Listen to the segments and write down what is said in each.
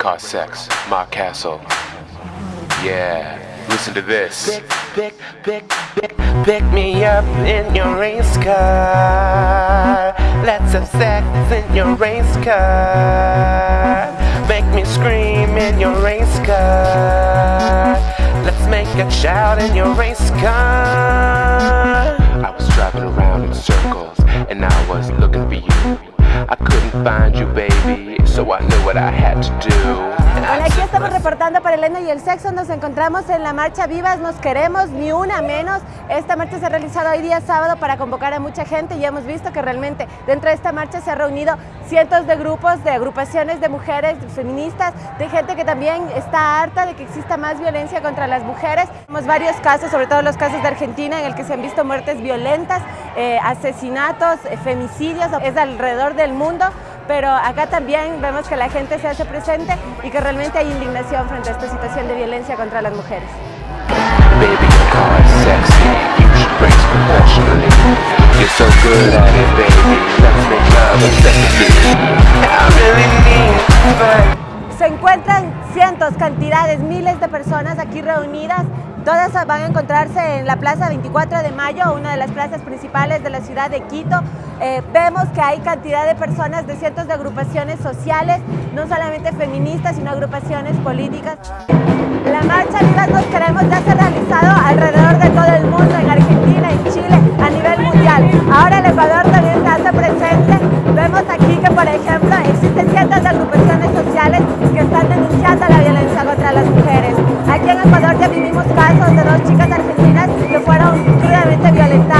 car sex, Mark Castle. Yeah, listen to this. Pick, pick, pick, pick, pick me up in your race car. Let's have sex in your race car. Make me scream in your race car. Let's make a shout in your race car. I was driving around in circles, and I was looking for you. I couldn't find you, baby, so I knew what I had to do. Hola, aquí estamos reportando para Elena y el sexo. Nos encontramos en la marcha Vivas Nos Queremos, ni una menos. Esta marcha se ha realizado hoy día sábado para convocar a mucha gente y hemos visto que realmente dentro de esta marcha se han reunido cientos de grupos, de agrupaciones de mujeres feministas, de gente que también está harta de que exista más violencia contra las mujeres. Tenemos varios casos, sobre todo los casos de Argentina, en el que se han visto muertes violentas, eh, asesinatos, eh, femicidios, es alrededor del mundo pero acá también vemos que la gente se hace presente y que realmente hay indignación frente a esta situación de violencia contra las mujeres. Se encuentran cientos, cantidades, miles de personas aquí reunidas. Todas van a encontrarse en la Plaza 24 de Mayo, una de las plazas principales de la ciudad de Quito. Eh, vemos que hay cantidad de personas de cientos de agrupaciones sociales, no solamente feministas, sino agrupaciones políticas. La marcha Vivas Nos Queremos ya se ha realizado alrededor de todo el mundo, en chicas argentinas que fueron crudamente violentadas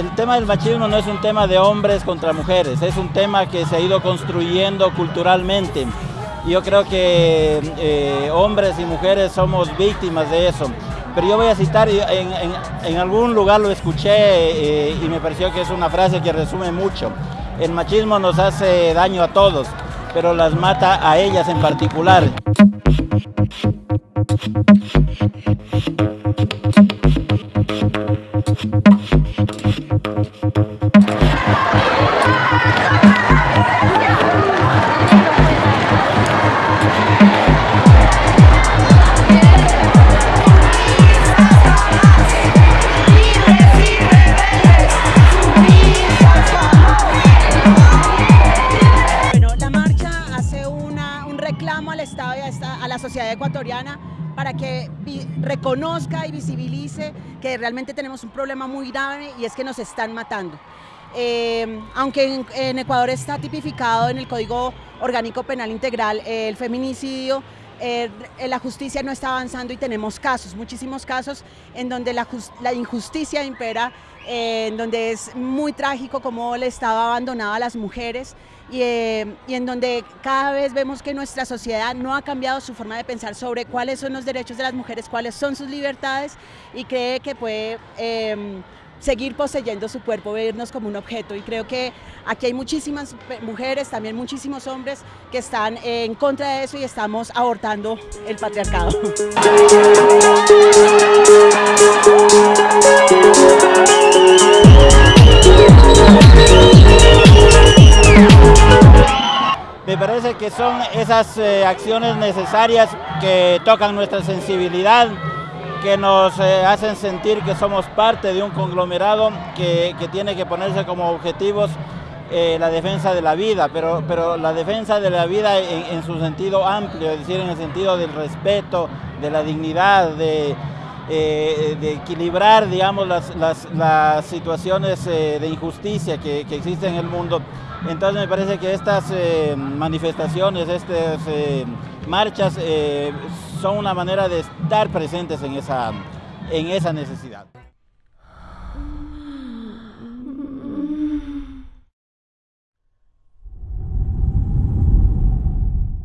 el tema del machismo no es un tema de hombres contra mujeres, es un tema que se ha ido construyendo culturalmente. Yo creo que eh, hombres y mujeres somos víctimas de eso. Pero yo voy a citar, en, algún lugar lo escuché eh, y me pareció que es una frase que resume mucho. El machismo nos hace daño a todos, pero las mata a ellas en particular. Sociedad ecuatoriana para que reconozca y visibilice que realmente tenemos un problema muy grave y es que nos están matando. Eh, aunque en, Ecuador está tipificado en el Código Orgánico Penal Integral el feminicidio, eh, la justicia no está avanzando y tenemos casos, muchísimos casos en donde la, jus- la injusticia impera, eh, en donde es muy trágico cómo el Estado abandonado a las mujeres y, eh, en donde cada vez vemos que nuestra sociedad no ha cambiado su forma de pensar sobre cuáles son los derechos de las mujeres, cuáles son sus libertades y cree que puede eh, seguir poseyendo su cuerpo, vernos como un objeto. Y creo que aquí hay muchísimas mujeres, también muchísimos hombres que están en contra de eso y estamos abortando el patriarcado. Me parece que son esas eh, acciones necesarias que tocan nuestra sensibilidad, que nos eh, hacen sentir que somos parte de un conglomerado que, que tiene que ponerse como objetivos eh, la defensa de la vida, pero, pero la defensa de la vida en, en su sentido amplio, es decir, en el sentido del respeto, de la dignidad, de, eh, de equilibrar, digamos, las, las- las situaciones eh, de injusticia que, que existen en el mundo. Entonces me parece que estas eh, manifestaciones, estas eh, marchas eh, son una manera de estar presentes en esa, en esa necesidad.